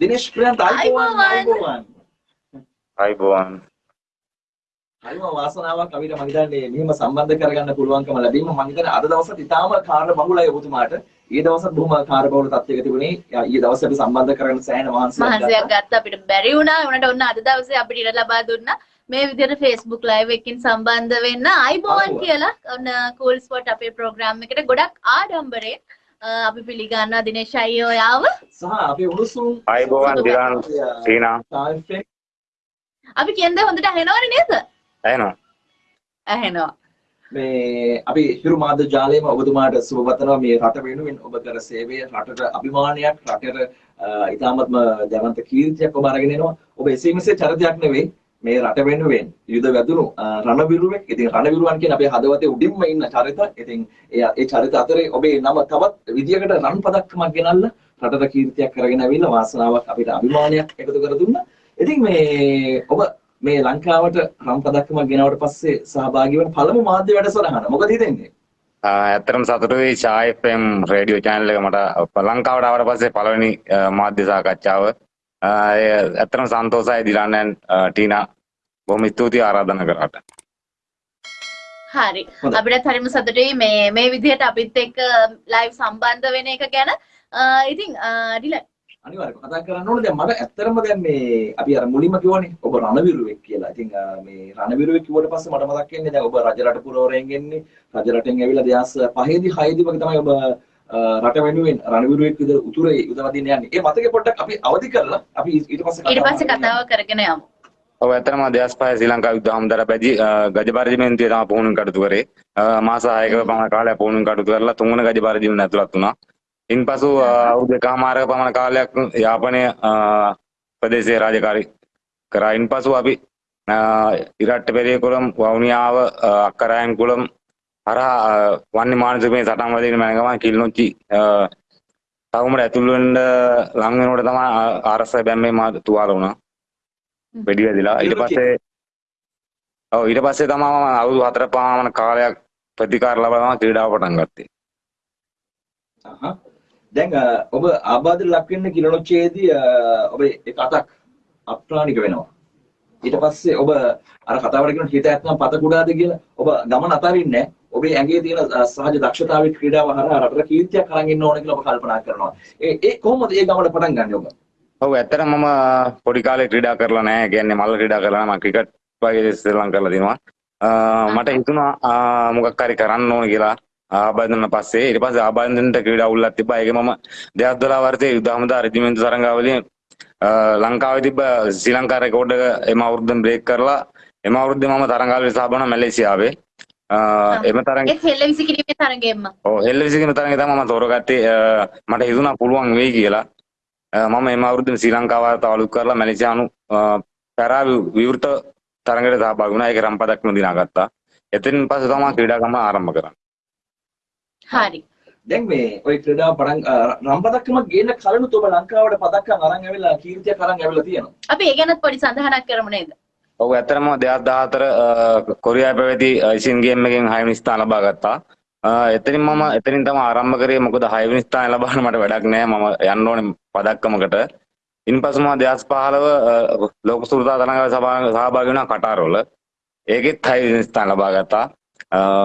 දිනේෂ් ප්‍රියන්ත අයිබෝවන් අයිබෝවන් අයිබෝවන් හරිම වාසනාවක් අපිට මම හිතන්නේ මෙහෙම සම්බන්ධ කරගන්න පුළුවන්කම ලැබීම මම හිතන්නේ අද දවසට ඉතාම කාර්ය බහුලයි ඔබතුමාට. ඊයේ දවසත් බොහොම කාර්ය බහුල තත්යක තිබුණේ. ඊයේ දවසේ අපි සම්බන්ධ කරගෙන සෑහෙන මහන්සියක් ගත්තා. මහන්සියක් ගත්තා අපිට බැරි වුණා. උනට ඔන්න අද දවසේ අපිට ඉඩ ලබා දුන්නා. මේ විදිහට Facebook live එකකින් සම්බන්ධ වෙන්න අයිබෝවන් කියලා ඔන්න cool spot අපේ program එකට ගොඩක් ආඩම්බරයෙන් අපි පිළිගන්නවා දිනේශ් අයියෝ යාව. සහ අපේ උණුසුම් අයිබෝවන් දිලාන් සීනා අපි කියන දේ හොඳට ඇහෙනවනේ නේද? ඇහෙනවා. ඇහෙනවා. මේ අපි හිරු මාධ්‍ය ජාලයේම ඔබතුමාට සුබ පතනවා මේ රට වෙනුවෙන් ඔබ කර සේවය රටට අභිමානයක් රටට ඉතාමත්ම ජනන්ත කීර්තියක් ඔබ අරගෙන එනවා. ඔබ එසේ මෙසේ චරිතයක් නෙවෙයි මේ රට වෙනුවෙන් යුද වැදුණු රණවිරුවෙක්. ඉතින් රණවිරුවන් කියන අපේ හදවතේ උඩින්ම ඉන්න චරිත. ඉතින් ඒ ඒ චරිත අතරේ ඔබේ නම තවත් විදියකට රන් පදක්කමක් ගෙනල්ලා රටට කීර්තියක් කරගෙන ඇවිල්ලා වාසනාවක් අපිට අභිමානයක් එකතු කර දුන්නා. ඉතින් මේ ඔබ මේ ලංකාවට රම් පදක්කමක් ගෙනාවට පස්සේ සහභාගී වෙන පළමු මාධ්‍ය වැඩසටහන. මොකද හිතෙන්නේ? ඇත්තටම සතුටුයි ෂා FM රේඩියෝ channel එක මට ලංකාවට ආවට පස්සේ පළවෙනි මාධ්‍ය සාකච්ඡාව. ඇත්තටම සන්තෝෂයි දිලානන් ටීනා බොහොම ස්තුතියි ආරාධනා කරාට. හරි. අපිටත් හරිම සතුටුයි මේ මේ විදිහට අපිත් එක්ක ලයිව් සම්බන්ධ වෙන එක ගැන. ඉතින් ඩිලන් අනිවාර්යයෙන්ම කතා කරන්න ඕනේ දැන් මට ඇත්තරම දැන් මේ අපි අර මුලින්ම කිව්වනේ ඔබ රණවිරුවෙක් කියලා. ඉතින් මේ රණවිරුවෙක් කිව්වට පස්සේ මට මතක් වෙන්නේ දැන් ඔබ රජරට පුරවරයෙන් එන්නේ රජරටෙන් ඇවිල්ලා 2005 දී 6 දී වගේ තමයි ඔබ රට වෙනුවෙන් රණවිරුවෙක් විදිහට උතුරේ යුදවදින්න යන්නේ. ඒ මතකේ පොඩ්ඩක් අපි අවදි කරලා අපි ඊට පස්සේ ඊට පස්සේ කතාව කරගෙන යමු. ඔව් ඇත්තටම 2005 ශ්‍රී ලංකා යුද්ධ හමුදාට පැදි ගජ පරිදිමෙන්තිය තමයි පුහුණුවෙන් කටයුතු කරේ. මාස 6ක පමණ කාලයක් පුහුණුවෙන් කටයුතු කරලා තුන්වන ගජ පරිදිමෙන් ඇතුළත් වුණා. ඉන්පසු අවුරුදු එකහමාරක පමණ කාලයක් යාපනය ප්‍රදේශයේ රාජකාරී කරා ඉන්පසු අපි ඉරට්ට පෙරියකුළම් වවුනියාව අක්කරයන්කුළම් හරහා වන්නේ මානසිකමේ සටන් වදින මැනගමන් කිල්නොච්චි තවමට ඇතුළුවෙන්ඩ ලංවෙනට තම ආරස බැම්මේ මා තුවාල වුණා. වෙඩි වැදිලා. ඊට පස්සේ ඔව් ඊට පස්සේ තමා අවුරුදු හතර පමණ කාලයක් ප්‍රතිකාර ලබනවා ක්‍රීඩාව පටන් ගත්තේ. දැන් ඔබ ආබාධ ලක් වෙන්න කිලනොච්චේදී ඔබ එක අතක් අප්‍රාණික වෙනවා. ඊට පස්සේ ඔබ අර කතාවට කියන හිත ඇත්තම පත කුඩාද කියලා ඔබ ගමන අතරින්නේ ඔබේ ඇඟේ තියෙන සහජ දක්ෂතාවයේ ක්‍රීඩාව හරහා රටට කීර්තියක් අරන් ඉන්න ඕන කියලා ඔබ කල්පනා කරනවා. ඒ ඒ කොහොමද ඒ ගමන පටන් ගන්නේ ඔබ? ඔව් ඇත්තටම මම පොඩි කාලේ ක්‍රීඩා කරලා නැහැ. කියන්නේ මල්ල ක්‍රීඩා කරලා මම ක්‍රිකට් වගේ ශ්‍රී ලංකාව කරලා තිනවා. මට හිතුණා මොකක් හරි කරන්න ඕන කියලා. ආබන්ධන පස්සේ ඊට පස්සේ ආබන්ධනට ක්‍රීඩා උල්ලක් තිබ්බා. ඒක මම 2012 වර්ෂයේ යුද හමුදා රෙජිමෙන්තු තරඟාවලියෙන් ලංකාවේ තිබ්බ ශ්‍රී ලංකා රෙකෝඩ් එක එම අවුරුද්දෙන් බ්‍රේක් කරලා එම අවුරුද්දේ මම තරඟාවලියට සහභාගී වුණා මැලේසියාවේ. එම තරඟ ඒ හෙල්ලවිසි කිරීමේ තරඟෙම්ම. ඔව් හෙල්ලවිසි කිරීමේ තරඟේ තමයි මම තෝරගත්තේ. මට හිතුණා පුළුවන් වෙයි කියලා. මම එම අවුරුද්දේ ශ්‍රී ලංකාවට තාලුක් කරලා මැලේසියානු පැරා විවෘත තරඟයට සහභාගී වුණා. ඒක රම්පදක්ම දිනාගත්තා. එතනින් පස්සේ තමයි ක්‍රීඩාගම ආරම්භ කරන්නේ. හරි. දැන් මේ ඔය ක්‍රීඩාව පටන් නම් පදක්කමක් ගේන්න කලිනුත් ඔබ ලංකාවට පදක්කම් අරන් ඇවිල්ලා කීර්තියක් අරන් ඇවිල්ලා තියෙනවා. අපි ඒ ගැනත් පොඩි සඳහනක් කරමු නේද? ඔව් ඇත්තටම 2014 කොරියාවේ පැවති ඒෂියන් ගේම් එකෙන් 6 වෙනි ස්ථාන ලබා ගත්තා. එතනින් මම එතනින් තමයි ආරම්භ කරේ මොකද 6 වෙනි ස්ථාන ලබන්න මට වැඩක් නෑ මම යන්න ඕනේ පදක්කමකට. ඉන්පසු මම 2015 ලෝක සුළුතා තරඟවල සහභාගී වුණා කටාරවල. ඒකෙත් 6 වෙනි ස්ථාන ලබා ගත්තා.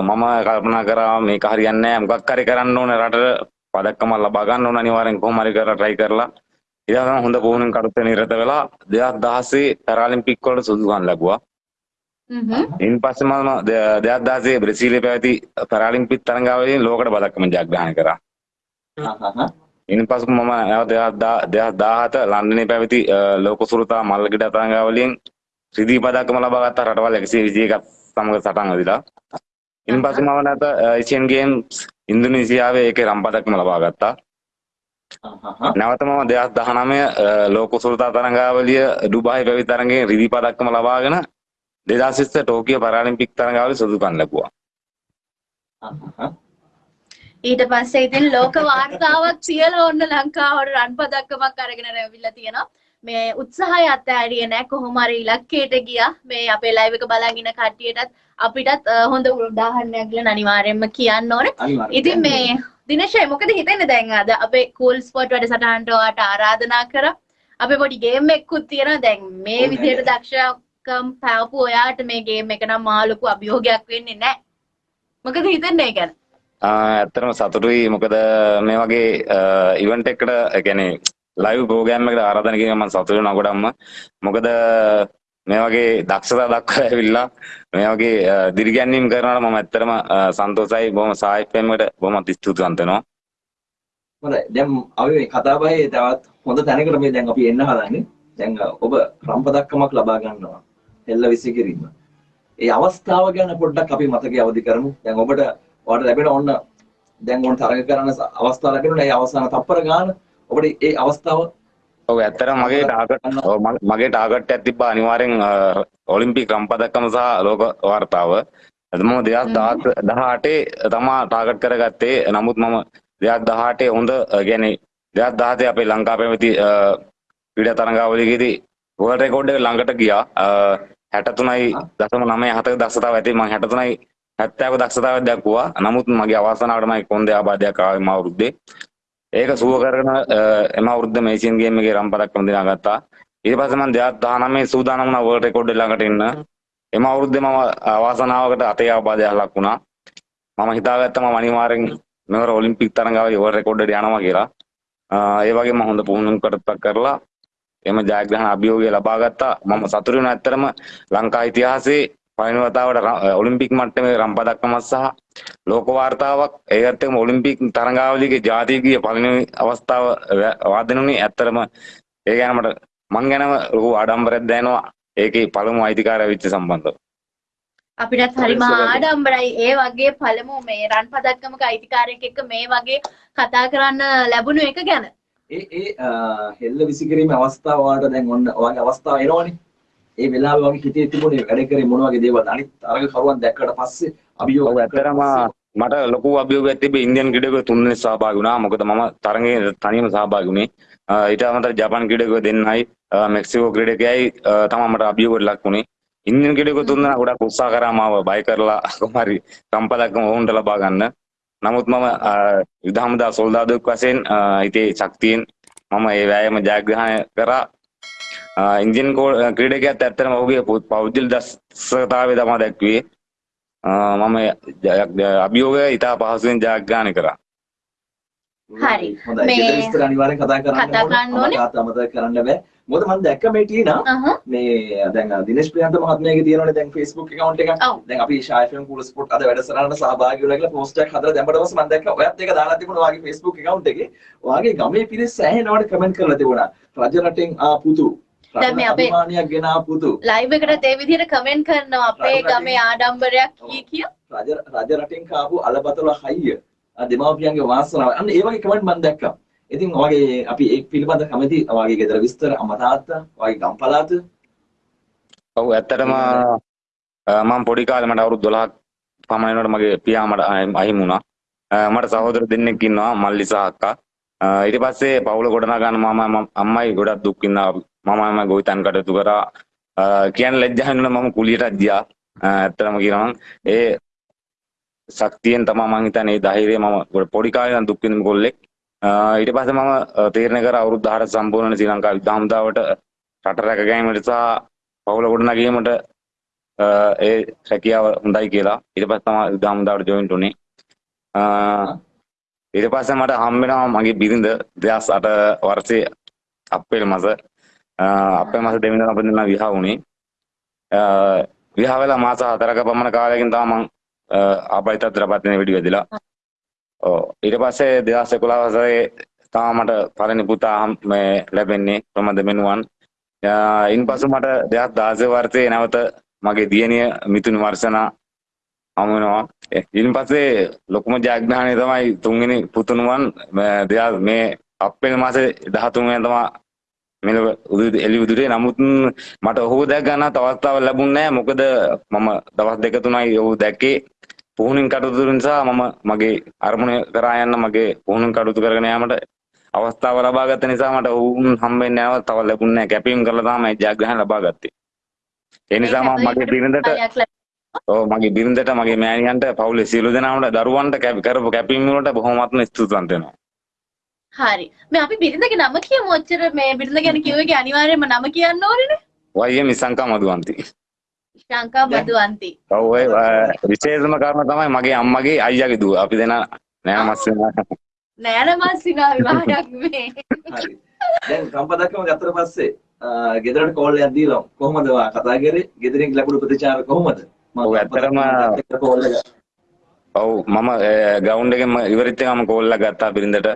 මම කල්පනා කරා මේක හරියන්නේ නැහැ මොකක් හරි කරන්න ඕනේ රටට පදක්කම ලබා ගන්න ඕන අනිවාර්යෙන් කොහොම හරි කරලා try කරලා පස්සේ හොඳ පුහුණුවෙන් කටයුතු නිරත වෙලා 2016 පැරාලිම්පික් වලට සුදුසුකම් ලැබුවා. ඉන් පස්සේ මම 2016 බ්‍රසීලයේ පැවති පැරාලිම්පික් තරඟාවලියෙන් ලෝකඩ පදක්කම ජයග්‍රහණය කරා. ඉන් පසු මම නැවත 2017 ලන්ඩනයේ පැවති ලෝක සුරුතා මල්ලගිඩ තරඟාවලියෙන් රිදී පදක්කම ලබා ගත්තා රටවල් 121ක් සමග සටන් අදිලා. ඉන් පස්සේ මම නැවත ඒෂියන් ගේම්ස් ඉන්දුනීසියාවේ ඒකේ රම් පදක්ම ලබා ගත්තා. නැවත මම 2019 ලෝක සුල්තා තරඟාවලිය ඩුබායි පැවති තරඟයෙන් රිදී පදක්කම ලබාගෙන 2020 ටෝකියෝ පැරාලිම්පික් තරඟාවලිය සුදුකම් ලැබුවා. ඊට පස්සේ ඉතින් ලෝක වාර්තාවක් කියලා ඔන්න ලංකාවට රන් පදක්කමක් අරගෙන රැවිලා තියෙනවා. මේ උත්සාහය අත්හැරියේ නැහැ කොහොම හරි ඉලක්කයට ගියා. මේ අපේ ලයිව් එක බලන් ඉන්න කට්ටියටත් අපිටත් හොඳ උදාහරණයක් කියලා අනිවාර්යයෙන්ම කියන්න ඕනේ. ඉතින් මේ දිනේශය මොකද හිතෙන්නේ දැන් අද අපේ කූල් ස්පොට් වැඩසටහනට ඔයාට ආරාධනා කරා. අපේ පොඩි ගේම් එකකුත් තියෙනවා දැන් මේ විදිහට? දක්ෂකම් පැවපු ඔයාට මේ ගේම් එක නම් මහා ලොකු අභියෝගයක් වෙන්නේ නැහැ. මොකද හිතන්නේ ඒ ගැන? ඇත්තටම සතුටුයි මොකද මේ වගේ ඉවෙන්ට් එකකට කියන්නේ ලයිව් ප්‍රෝග්‍රෑම් එකකට ආරාධනා කිරීම මම සතුටු වෙනවා ගොඩක්ම මොකද මේ වගේ දක්ෂතා දක්වලා ඇවිල්ලා මේ වගේ අ, දිරිගැන්වීම් කරනවට මම ඇත්තටම අ, සන්තෝෂයි. බොහොම සාහිත්‍යයෙන්මට බොහොම ස්තුතිවන්ත වෙනවා. හොඳයි. දැන් අපි මේ කතා බහේ තවත් හොඳ තැනකට මේ දැන් අපි එන්න හදන්නේ. දැන් අ, ඔබ රම්පදක්කමක් ලබා ගන්නවා. හෙල්ල විසිකිරීම ඒ අවස්ථාව ගැන පොඩ්ඩක් අපි මතකයේ අවදි කරමු. දැන් ඔබට ඔයාලට ලැබෙන ඔන්න දැන් ඕන තරග කරන ස- අවස්ථාව ලැබෙනවා. ඒ අවසාන තප්පර ගාන ඔබට ඒ අවස්ථාව ඔව් ඇත්තටම මගේ ටාගට් මගේ- ටාගට් එකක් තිබ්බා අනිවාර්යෙන් ඔලිම්පික් රම්පදක්කම සහ ලෝක වාර්තාව. මම 2018 තමා ටාගට් කරගත්තේ. නමුත් මම 2018 හොඳ කියන්නේ 2017 අපේ ලංකා පැවති ක්‍රීඩා තරඟාවලියේදී වර්ල්ඩ් රෙකෝඩ් එක ළඟට ගියා. අ, 63.97ක දක්ෂතාව ඇති. මම 63යි 70ක දක්ෂතාවයක් දක්වුවා. නමුත් මගේ අවසානාවට මම කොන්දේ ආබාධයක් ආවේ මම අවුරුද්දේ ඒක සුව කරගෙන අ, එම අවුරුද්ද මේසියන් ගේම් එකේ රම් පදක්කම දිනාගත්තා. ඊට පස්සේ මම 2019 සූදානම් වුණා වර්ල්ඩ් රෙකෝඩ් එක ළඟට එන්න එම අවුරුද්දේ මම අවාසනාවකට අතේ ආබාධයක් ලක් වුණා. මම හිතාගත්තා මම අනිවාර්යෙන් මෙවර ඔලිම්පික් තරඟාවේ වර්ල්ඩ් රෙකෝඩ් එකට යනවා කියලා. අ, ඒ වගේම හොඳ පුහුණුවකට කරලා එම ජයග්‍රහණ අභියෝගය ලබා ගත්තා. මම සතුටු වෙනවා ඇත්තටම ලංකා ඉතිහාසයේ පළවෙනි වතාවට ර- ඔලිම්පික් මට්ටමේ රම් පදක්කමක් සහ ලෝක වාර්තාවක් ඒකත් එක්කම ඔලිම්පික් තරඟාවලියේ ජාතිකීය පළවෙනි අවස්ථාව වාදනුනේ ඇත්තටම. ඒ ගැන මට මං ගැනම ලොකු ආඩම්බරයක් දැනෙනවා. ඒකේ පළමු අයිතිකාරය වෙච්ච සම්බන්ධව. අපිටත් හරිම. ආඩම්බරයි ඒ වගේ පළමු මේ රන් පදක්කමක අයිතිකාරයෙක් එක්ක මේ වගේ කතා කරන්න ලැබුණු එක ගැන. ඒ ඒ හෙල්ල විසිකිරීමේ අවස්ථාව ඔයාලට දැන් ඔන්න ඔයගේ අවස්ථාව එනවනේ. ඒ වෙලාවේ වගේ හිතේ තිබුණේ වැඩ කරේ මොන වගේ දේවල්ද අනිත් තරග කරුවන් දැක්කට පස්සේ අභියෝග ඔව් ඇත්තටම මට ලොකු අභියෝගයක් තිබ්බේ ඉන්දියන් ක්‍රීඩකයෝ තුන්දෙනෙක් සහභාගී වුණා. මොකද මම තරඟේ තනියම සහභාගී වුණේ. ඊට අමතරව ජපාන් ක්‍රීඩකයෝ දෙන්නයි මෙක්සිකෝ ක්‍රීඩකයයි තමයි මට අභියෝගයට ලක් වුණේ. ඉන්දියන් ක්‍රීඩකයෝ තුන්දෙනා ගොඩක් උත්සාහ කරා මාව බය කරලා කොහොමරි සම්පතක්ම ඔවුන්ට ලබා ගන්න. නමුත් මම යුද හමුදා සොල්දාදුවෙක් වශයෙන් හිතේ ශක්තියෙන් මම ඒ වෑයම ජයග්‍රහණය කරා. ඉන්දියන් ක්‍රීඩකයාත් ඇත්තටම ඔහුගේ පෞද්ගලික දක්ෂතාවය තමයි දැක්ුවේ. මම ජය- අභියෝගය ඉතා පහසුවෙන් ජයග්‍රහණය කරා. හරි. හොඳයි මේ- විස්තර අනිවාර්යෙන් කතා කරන්න කතා කරන්න ඕනේ. අමතක අමතක කරන්න බෑ මොකද මම දැක්ක මේ ටීනා. මේ දැන් දිනේශ් ප්‍රියන්ත මහත්මයාගේ තියෙනවනේ දැන් Facebook account එක. දැන් අපි ෂායිෆම් කූල් ස්පොට් අද වැඩසටහනට සහභාගී වෙලා කියලා post එකක් හදලා දැම්මට පස්සේ මම දැක්කා ඔයත් ඒක දාලා තිබුණා ඔයාගේ Facebook account එකේ. ඔයාගේ ගමේ පිරිස් සෑහෙනවට කමෙන්ට් කරලා තිබුණා. රජ රටෙන් ආ පුතු. දැන් මේ අපේ- අභිමානයක් ගෙන ආ පුතු. ලයිව් එකටත් ඒ විදිහට කමෙන්ට් කරනවා අපේ ගමේ ආඩම්බරයක් කී කිය. රජ රජ රටින් කාපු අලබතල හයිය. දෙමාපියන්ගේ වාසනාව. අන්න ඒ වගේ කමෙන්ට් මම දැක්කා. ඉතින් ඔයාගේ අපි ඒක පිළිබඳ කැමති ඔයාගේ ගෙදර විස්තර අම්මා තාත්තා ඔයාගේ ගම් පළාත ඔව් ඇත්තටම මම පොඩි කාලේ මට අවුරුදු 12ක් පමණ වෙනකොට මගේ පියා මට අහිමි වුණා. මට සහෝදර දෙන්නෙක් ඉන්නවා මල්ලි සහ අක්කා. ඊට පස්සේ පවුල ගොඩනගා ගන්න මම මම- අම්මයි ගොඩක් දුක් විඳා මම මම ගොවිතැන් කටයුතු කරා. අ, කියන්න ලැජ්ජා වෙනවා මම කුලියටත් ගියා. අ, ඇත්තටම කියනවා නම් ඒ ශක්තියෙන් තමයි මම හිතන්නේ ඒ ධෛර්යය මම ගොඩ- පොඩි කාලේ ඉඳන් දුක් විඳින කොල්ලෙක්. අ, ඊට පස්සේ මම අ, තීරණය කරා අවුරුදු 10ට සම්පූර්ණ වෙන ශ්‍රී ලංකා යුද්ධ හමුදාවට රට රැක ගැනීමට සහ පවුල ගොඩනගීමට අ, ඒ හැකියාව හොඳයි කියලා ඊට පස්සේ තමයි යුද හමුදාවට ජොයින් වුනේ. අ, ඊට පස්සේ මට හම් වෙනවා මගේ බිරිඳ 2008 වර්ෂයේ අප්‍රේල් මාස අ, අප්‍රේල් මාස දෙවෙනිදා අපිට දෙන්නා විවාහ වුණේ. අ, විවාහ වෙලා මාස 4ක පමණ කාලයකින් තමයි මම ආපයි තත්ත්වයට පත් වෙන වෙඩි වැදිලා. ඔව් ඊට පස්සේ 2011 වසරේ තමයි මට පළවෙනි පුතා හම්- මේ ලැබෙන්නේ ප්‍රමද මෙනුවන්. අ, ඉන්පසු මට 2016 වර්ෂයේ නැවත මගේ දියණිය මිතුනි වර්ෂනා හමු වෙනවා. ඒ, ඊට පස්සේ ලොකුම ජයග්‍රහණය තමයි තුන්වෙනි පුතුණුවන් මේ දෙයා- මේ අප්‍රේල් මාසේ 13 වෙනිදා තමයි මෙලොව උදේ එළි උදේ නමුත් මට ඔහු දැක ගන්න අවස්ථාවක් ලැබුණේ මොකද මම දවස් දෙක තුනයි ඔහු දැක්කේ. පුහුණුවෙන් කටයුතු නිසා මම මගේ අරමුණ කරා යන්න මගේ පුහුණුවෙන් කටයුතු කරගෙන යාමට අවස්ථාව ලබා ගත්ත නිසා මට ඔවුන් හම්බෙන්නේ නැව තව ලැබුණේ නැහැ කැපීම් කරලා තමයි ජයග්‍රහණ ලබා ගත්තේ. ඒ නිසා මම මගේ බිරිඳට ඔව් මගේ බිරිඳට මගේ මෑණියන්ට පවුලේ සියලු දෙනාට දරුවන්ට කැප- කරපු කැපීම් වලට බොහොමත්ම ස්තුතිවන්ත වෙනවා හරි. මේ අපි බිරිඳගේ නම කියමු ඔච්චර මේ බිරිඳ ගැන කිව්වේ අනිවාර්යයෙන්ම නම කියන්න ඕනේනේ. වයිය මිසංකා මදුවන්ති. ශංකා මදුවන්ති. ඔව් ඔය විශේෂම කාරණා තමයි මගේ අම්මගේ අයියාගේ දුව. අපි දෙන නෑ මස් වෙනවා. නෑන මස්සිනා විවාහයක් මේ හරි. දැන් සම්පදක්කම ගත්තට පස්සේ ගෙදරට කෝල් එකක් දීලා කොහොමද කතා කරේ? ගෙදරින් ලැබුණු ප්‍රතිචාර කොහොමද? මම ඔව්, ඇත්තටම- කෝල් එක ඔව් මම ග්‍රවුන්ඩ් එකෙන්ම ඉවරිත් එකම කෝල් එකක් ගත්තා බිරිඳට.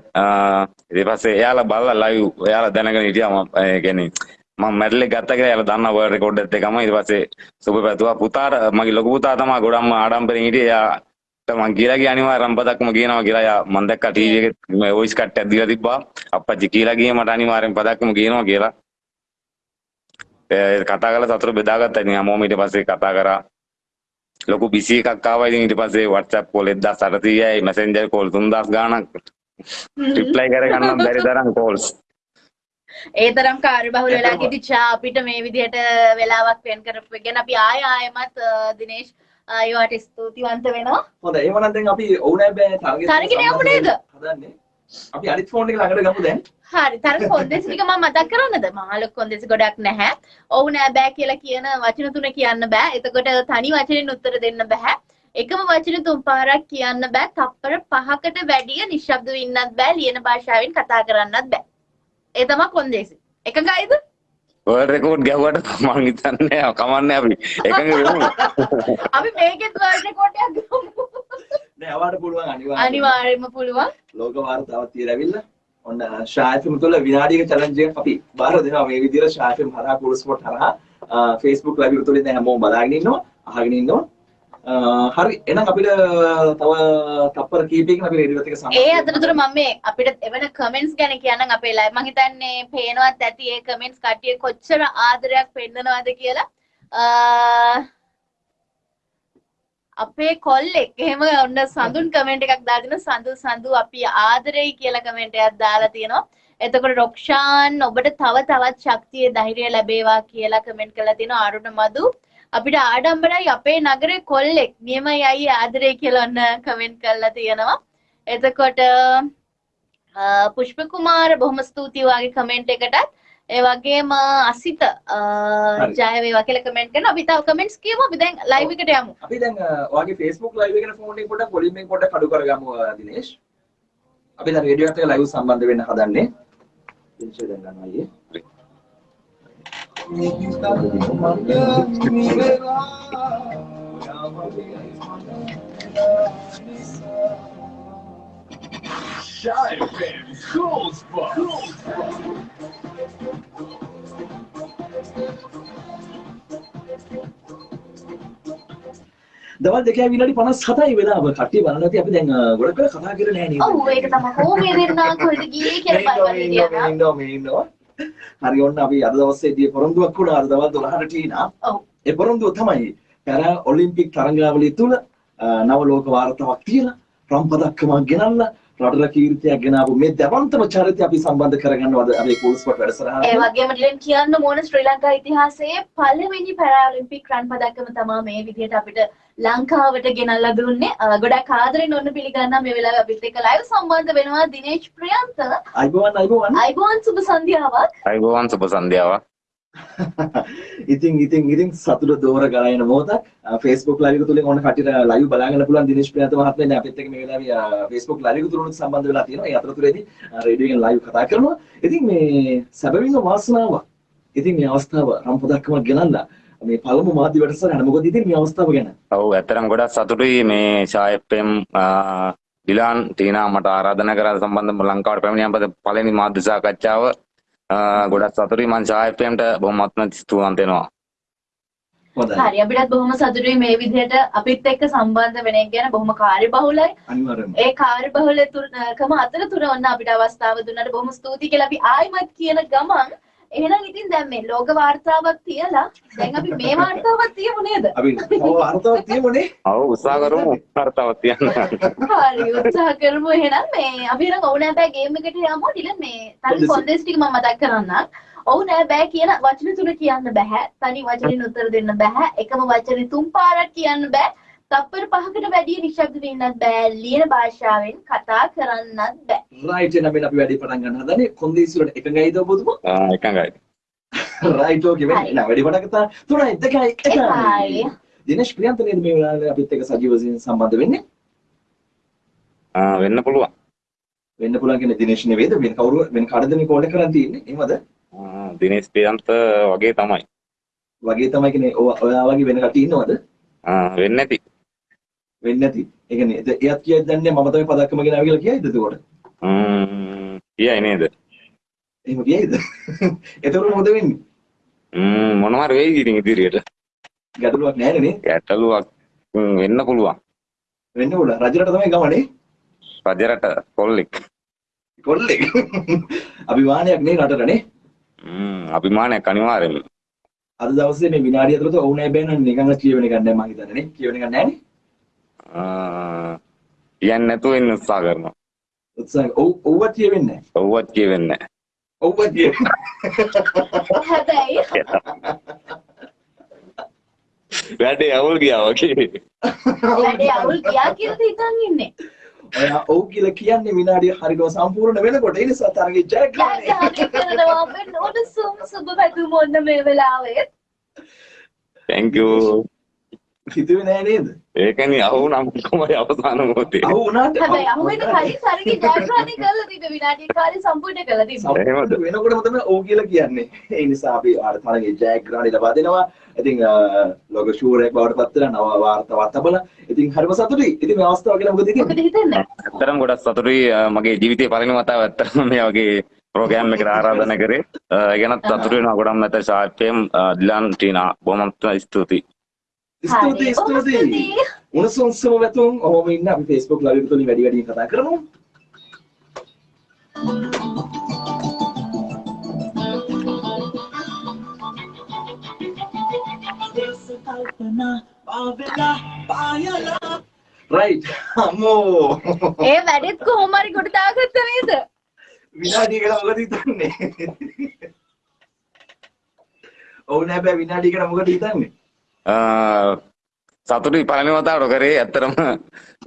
ඊට පස්සේ එයාලා බලලා ලයිව් එයාලා දැනගෙන හිටියා මම ඒ කියන්නේ මම මැඩල් එක ගත්තා කියලා එයාලා දන්නා වර්ඩ් රෙකෝඩ් එකත් එකම ඊට පස්සේ සුබ පැතුවා. පුතාට මගේ ලොකු පුතා තමයි ගොඩක්ම ආඩම්බරෙන් හිටියේ. එයාට මං කියලා ගිය අනිවාර්ය රම්පදක්ම කියනවා කියලා. එයා මං දැක්කා ටීවී එකේ මේ වොයිස් කට් එකක් දීලා තිබ්බා. අප්පච්චි කියලා ගියේ මට අනිවාර්යෙන් පදක්ම කියනවා කියලා. ඒ කතා කරලා සතුට බෙදාගත්තා. ඉතින් හැමෝම ඊට පස්සේ කතා කරා. ලොකු බිසි එකක් ආවා ඉතින් ඊට පස්සේ WhatsApp කෝල් 1830යි Messenger කෝල් 3000 ගාණක්. රිප්ලයි කරගන්න බැරි තරම් කෝල්ස් ඒ තරම් කාර්යබහුල වෙලා කිටිචා අපිට මේ විදිහට වෙලාවක් වෙන් කරපු එක ගැන අපි ආය ආයමත් දිනේෂ් අයවට ස්තුතිවන්ත වෙනවා. හොඳයි එහෙනම් දැන් අපි ඕනෑ බෑ තරගෙට තරගෙට යමු නේද? හදන්නේ. අපි අනිත් ෆෝන් එක ළඟට ගමු දැන් හරි තර කොන්දෙස් ටික මම මතක් කරන්නද මහලොක් කොන්දෙස් ගොඩක් නැහැ. ඔව් නෑ බෑ කියලා කියන වචන තුන කියන්න බෑ. එතකොට තනි වචනෙන් උත්තර දෙන්න බෑ. එකම වචන තුන් පාරක් කියන්න බෑ. තප්පර පහකට වැඩිය නිශ්ශබ්දව ඉන්නත් බෑ ලියන භාෂාවෙන් කතා කරන්නත් බෑ. ඒ තමයි කොන්දේසි. එකගයිද වර්ල්ඩ් රෙකෝඩ් ගැහුවට මං හිතන්නේ කමන්නේ අපි. එකඟ වෙමු. අපි මේකෙත් වර්ල්ඩ් රෙකෝඩ්යක් ගමු. නෑ අවාට පුළුවන් අනිවාර්යයෙන් අනිවාර්යයෙන්ම පුළුවන්. ලෝක වාර්තාවක් තියලා ඇවිල්ලා ඔන්න ෂායිෆිම් තුළ විනාඩියක චැලන්ජ් එකක් අපි බාර දෙනවා. මේ විදිහට ෂායිෆිම් හරහා කුල් ස්පොට් හරහා Facebook live එක තුළින් දැන් හැමෝම බලාගෙන ඉන්නවා අහගෙන ඉන්නවා. හරි. එහෙනම් අපිට තව තප්පර කීපයකින් අපි රේඩියෝත් එක්ක සම්බන්ධ ඒ අතරතුර මම මේ අපිට එවන කමෙන්ට්ස් ගැන කියන්නම්. අපේ ලයිව් මම හිතන්නේ පේනවත් ඇති. ඒ කමෙන්ට්ස් කට්ටිය කොච්චර ආදරයක් පෙන්නනවද කියලා අපේ කොල්ලෙක් එහෙම ඔන්න සඳුන් කමෙන්ට් එකක් දාගෙන සඳු සඳු අපි ආදරෙයි කියලා කමෙන්ට් එකක් දාලා තියෙනවා. එතකොට රොක්ෂාන් ඔබට තව තවත් ශක්තිය ධෛර්යය ලැබේවා කියලා කමෙන්ට් කරලා තියෙනවා. අරුණ මදු අපිට ආඩම්බරයි අපේ නගරේ කොල්ලෙක් නියමයි අයියේ ආදරේ කියලා ඔන්න කමෙන්ට් කරලා තියෙනවා. එතකොට පුෂ්ප කුමාර බොහොම ස්තුතියි වාගේ කමෙන්ට් එකටත් ඒ වගේම අසිත. ජය වේවා කියලා කමෙන්ට් කරනවා. අපි තව කමෙන්ට්ස් කියමු. අපි දැන් ලයිව් එකට යමු. අපි දැන් ඔයාගේ Facebook live එකේ ෆෝන් එක පොඩ්ඩක් වොලියුම් එක පොඩ්ඩක් අඩු කරගමු දිනේෂ්. අපි දැන් රේඩියෝ එකට ලයිව් සම්බන්ධ වෙන්න හදන්නේ. දිනේෂ් දැන් ගන්නවා අයියේ Shy FM School Spot. දවල් දෙකයි විනාඩි 57යි වෙලාව කට්ටිය බලන්න ඇති අපි දැන් ගොඩක් වෙලා කතා කරලා නැහැ නේද ඔව් ඒක තමයි කොහොමද දෙන්නා කොහෙද ගියේ කියලා බලන්න ඉන්නවා, ඉන්නවා, මේ ඉන්නවා. හරි ඔන්න අපි අද දවසේදී පොරොන්දුවක් වුණා අද දවල් 12ට ටීනා. ඔව් ඒ පොරොන්දුව තමයි පැරා ඔලිම්පික් තරඟාවලිය තුල නව ලෝක වාර්තාවක් තියලා රම් පදක්කමක් ගෙනල්ලා රටට කීර්තියක් ගෙනාවු මේ දැවන්තම චරිතය අපි සම්බන්ධ කරගන්නවද? අපේ කූල් ස්පොට් ඒ වැඩසටහන. වගේම ඩිලන් කියන්න ඕන ශ්‍රී ලංකා ඉතිහාසයේ පළවෙනි පැරාලිම්පික් රන් පදක්කම තමයි මේ විදිහට අපිට ලංකාවට ගෙනල්ලා දුන්නේ. ගොඩක් ආදරෙන් ඔන්න පිළිගන්නා මේ වෙලාවේ අපිත් එක්ක ලයිව් සම්බන්ධ වෙනවා දිනේෂ් ප්‍රියන්ත. අයිබෝවන් අයිබෝවන්. අයිබෝන් සුබ සන්ධ්‍යාවක්. අයිබෝවන් සුබ සන්ධ්‍යාවක් ඉතින් ඉතින් ඉතින් සතුට දෝර ගලයන මොහොතක් Facebook live එක තුලින් ඕන කටියට live බලාගන්න පුළුවන් දිනේෂ් ප්‍රියන්ත මහත්මයා දැන් අපිත් එක්ක මේ වෙලාවේ අ, Facebook live එක තුලින් සම්බන්ධ වෙලා තියෙනවා. ඒ අතරතුරේදී රේඩියෝ එකෙන් live කතා කරනවා. ඉතින් මේ සැබවින්ම වාසනාවක්. ඉතින් මේ අවස්ථාව රම්පදක්කමක් ගෙනල්ලා මේ පළමු මාධ්‍ය වැඩසටහන මොකද ඉතින් මේ අවස්ථාව ගැන ඔව් ඇත්තටම ගොඩක් සතුටුයි මේ ෂායප්පෙම් ඩිලාන් ටීනා මට ආරාධනා කරලා සම්බන්ධව ලංකාවට පැමිණියම පස්සේ පළවෙනි මාධ්‍ය සාකච්ඡාව අ, ගොඩක් සතුටුයි. මම ෂායප්පෙම්ට බොහොමත්ම ස්තුතිවන්ත වෙනවා. හොඳයි. හරි අපිටත් බොහොම සතුටුයි මේ විදිහට. අපිත් එක්ක සම්බන්ධ වෙන එක ගැන බොහොම කාර්යබහුලයි. අනිවාර්යයෙන්ම. ඒ කාර්යබහුලකම අතරතුර ඔන්න අපිට අවස්ථාව දුන්නට බොහොම ස්තුතියි කියලා අපි ආයිමත් කියන ගමන් එහෙනම් ඉතින් දැන් මේ ලෝක වාර්තාවක් තියලා දැන් අපි මේ වාර්තාවක් තියමු නේද? අපි තව අර්ථවත් තියමුනේ ඔව් උත්සාහ කරමු වර්තාවක් තියන්න හරි උත්සාහ කරමු එහෙනම් මේ අපි එහෙනම් ඔව් නෑ බෑ ගේම් එකට යමු ඩිලන් මේ තනි. කොන්දේස් ටික මම මතක් කරන්නම්. ඔව් නෑ බෑ කියන වචන තුන කියන්න බෑ. තනි වචනෙන් උත්තර දෙන්න බෑ. එකම වචනේ තුන් පාරක් කියන්න බෑ. තප්පර පහකට වැඩිය නිශ්ශබ්ද වෙන්නත් බෑ ලියන භාෂාවෙන් කතා කරන්නත් බෑ. රයිට් එහෙනම් අපි වැඩි පටන් ගන්න හදනේ කොන්දේසි වලට එකඟයිද ඔබතුමා ආ, එකඟයි. රයිට් ඕකේ වෙන්න. එහෙනම් වැඩි පටන් ගත්තා. තුනයි දෙකයි එකයි. එකයි. දිනේෂ් ප්‍රියන්ත නේද මේ වෙලාවේ අපිත් එක්ක සජීව වශයෙන් සම්බන්ධ වෙන්නේ? ආ, වෙන්න පුළුවන්. වෙන්න පුළුවන් කියන්නේ දිනේෂ් නෙවෙයිද? වෙන කවුරු වෙන කාටද මේ කෝල් එක කරන් තියෙන්නේ? එහෙමද? ආ, දිනේෂ් ප්‍රියන්ත වගේ තමයි. වගේ තමයි කියන්නේ ඔය- වගේ වෙන කට්ටිය ඉන්නවද? ආ, වෙන්නේ නැති වෙන්නේ නැති ඒ කියන්නේ එයාත් කියයිද දන්නේ මම තමයි පදක්කම ගෙනාව කියලා කියයිද එතකොට? ම්ම්, කියයි නේද? එහෙම කියයිද? එතකොට මොකද වෙන්නේ? ම්ම්, මොනවා හරි වෙයි ඉතින් ඉදිරියට. ගැටලුවක් නැහැ නේ. ගැටලුවක් වෙන්න පුළුවන්. වෙන්න ඕන රජරට තමයි ගමනේ? රජරට කොල්ලෙක්. කොල්ලෙක්. අභිමානයක් නේ රටට නේ? ම්ම්, අභිමානයක් අනිවාර්යෙන්ම අද දවසේ මේ විනාඩිය ඇතුළත ඔවුනේ බෑන. නිකන් කියවෙන එකක් නැහැ මම හිතන්නේ නේ. කියවෙන එකක් නැහැ නේ. ආ, කියන්නේ නැතුව ඉන්න උත්සාහ කරනවා. උත්සාහ ඔව් ඔව්ව කියවෙන්නේ නැහැ. ඔව්වත් කියවෙන්නේ නැහැ. ඔව්ව කියවෙන්නේ හැබැයි වැඩේ අවුල් ගියා වගේ. වැඩේ අවුල් ගියා කියලා හිතන් ඉන්නේ? ඔයා ඔව් කියලා කියන්නේ විනාඩිය හරියටම සම්පූර්ණ වෙනකොට. ඒ නිසා තරගේ ජයග්‍රහණය කරනවා වෙන ඕන සුබ පැතුම් ඔන්න මේ වෙලාවේ? Thank you හිතුවේ නෑ නේද? ඒකනේ අහුනම් කොහමද අවසාන මොහොතේ? අහු වුණාට හැබැයි අහුවෙන කලින් සරගේ ජයග්‍රහණය කරලා තිබ්බ විනාඩි කාලේ සම්පූර්ණ කරලා තිබ්බ. සම්පූර්ණ වෙනකොටම තමයි ඔව් කියලා කියන්නේ. ඒ නිසා අපි ආර තරගේ ජයග්‍රහණය ලබා දෙනවා. ඉතින් ලොග ෂූරයක් බවට පත් වෙලා නව වාර්තාවක් තබලා ඉතින් හරිම සතුටුයි. ඉතින් මේ අවස්ථාව ගැන මොකද මොකද හිතන්නේ? හිතන්නේ ඇත්තටම ගොඩක් සතුටුයි. මගේ ජීවිතේ පළවෙනි වතාව ඇත්තටම මේ වගේ ප්‍රෝග්‍රෑම් එකකට ආරාධනා කරේ. ඒ ගැනත් සතුටු වෙනවා. ගොඩක් නැත ශාර්ප්‍යම් දිලන් ටීනා. බොහොම ස්තුතියි ස්තුතියි ස්තුතියි. උණුසුම් සුම වැතුම් ඔහොම ඉන්න අපි Facebook live එක තුලින් වැඩි වැඩියෙන් කතා කරමු. රයිට් අම්මෝ. ඒ වැඩෙත් කොහොම හරි කොට දාගත්ත නේද? විනාඩිය ගැන මොකද හිතන්නේ? ඔව් නෑ බෑ විනාඩිය ගැන මොකද හිතන්නේ සතුටුයි පළවෙනි වතාවට කරේ ඇත්තටම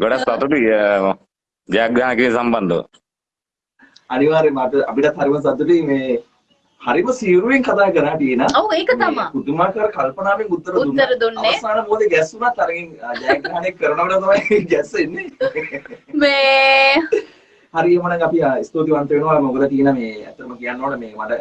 ගොඩක් සතුටුයි ජයග්‍රහණ කිරීම සම්බන්ධව අනිවාර්යයෙන්ම අපිට අපිටත් හරිම සතුටුයි මේ හරිම සියුරුවෙන් කතා කරා ටීනා ඔව් ඒක තමයි පුදුමාකාර කල්පනාවෙන් උත්තර දුන්නා. උත්තර දුන්නේ. අවසාන මොහොතේ ගැස්සුණත් අරගෙන ජයග්‍රහණය කරනකොට තමයි ගැස්සෙන්නේ. මේ හරියම නම් අපි ස්තුතිවන්ත වෙනවා මොකද තියෙන මේ ඇත්තම කියන්න ඕන මේ මට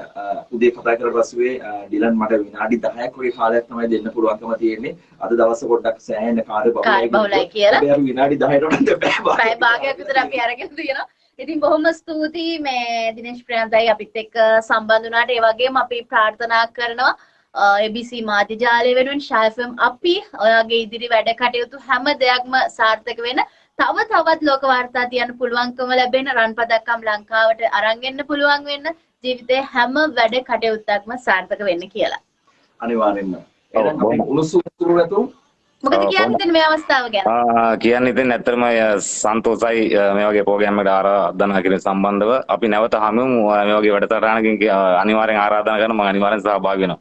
උදේ කතා කරලා පස්සේ ඩිලන් මට විනාඩි 10ක් වගේ කාලයක් තමයි දෙන්න පුළුවන්කම තියෙන්නේ. අද දවස පොඩ්ඩක් සෑහෙන කාර්ය කාර්ය බහුලයි කියලා. අපි විනාඩි 10ට වඩා බෑ පැය භාගයක් විතර අපි අරගෙන තියෙනවා. ඉතින් බොහොම ස්තුතියි මේ දිනේෂ් ප්‍රියන්තයි අපිත් එක්ක සම්බන්ධ වුණාට ඒ වගේම අපි ප්‍රාර්ථනා කරනවා ABC මාධ්‍ය ජාලය වෙනුවෙන් ශාෆම් අපි ඔයාගේ ඉදිරි වැඩ කටයුතු හැම දෙයක්ම සාර්ථක වෙන තව තවත් ලෝක වාර්තා තියන්න පුළුවන්කම ලැබෙන රන් පදක්කම් ලංකාවට අරන් එන්න පුළුවන් වෙන්න ජීවිතේ හැම වැඩ කටයුත්තක්ම සාර්ථක වෙන්න කියලා. අනිවාර්යෙන්ම. උණුසුම් සුළු නැතුම් මොකද කියන්න. හිතෙන්නේ මේ අවස්ථාව ගැන? ආ, කියන්න ඉතින් ඇත්තටම සන්තෝසයි මේ වගේ ප්‍රෝග්‍රෑම් එකට ආරාධනා කිරීම සම්බන්ධව අපි නැවත හමුවෙමු අ, මේ වගේ වැඩසටහනකින් අනිවාර්යෙන් ආරාධනා කරනවා මම අනිවාර්යෙන් සහභාගී වෙනවා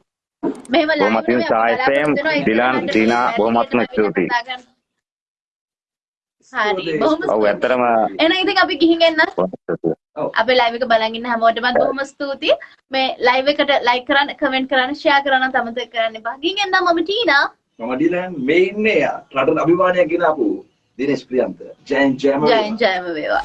මෙහෙම බොහොමත්ම එකේ අපි සායි බලාපොරොත්තු FM, වෙනවා. ඒක ඩිලන්, තමයි ටීනා, වැඩි බොහොමත්ම ස්තුතියි. හරි. බොහොම ඔව් ඇත්තටම එහෙනම් ඉතින් අපි ගිහින් එන්න. අපේ live එක බලන් ඉන්න හැමෝටම බොහොම ස්තුතියි. මේ live එකට like කරන්න, comment කරන්න, share කරන්න අමතක කරන්න එපා. ගිහින් එන්න මම ටීනා. මම ඩිලන් මේ ඉන්නේ රටට අභිමානයක් ගෙන ආපු දිනේෂ් ප්‍රියන්ත ජයන් ජයම ජයෙන් ජයම වේවා.